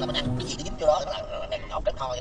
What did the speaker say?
là mình ăn cái gì cái dính vô đó, nó là nó ngọt cái thôi